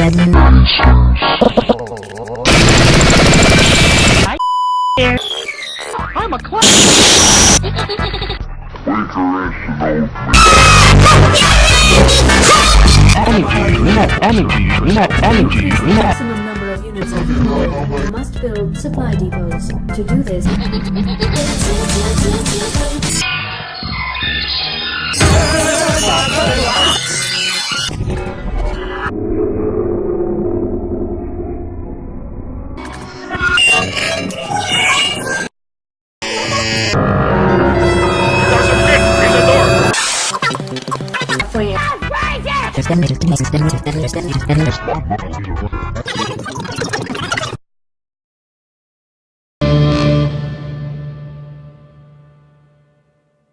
deadly I'm a clown. Energy unit, energy unit, energy unit. maximum number of units of you must build supply depots. To do this, Right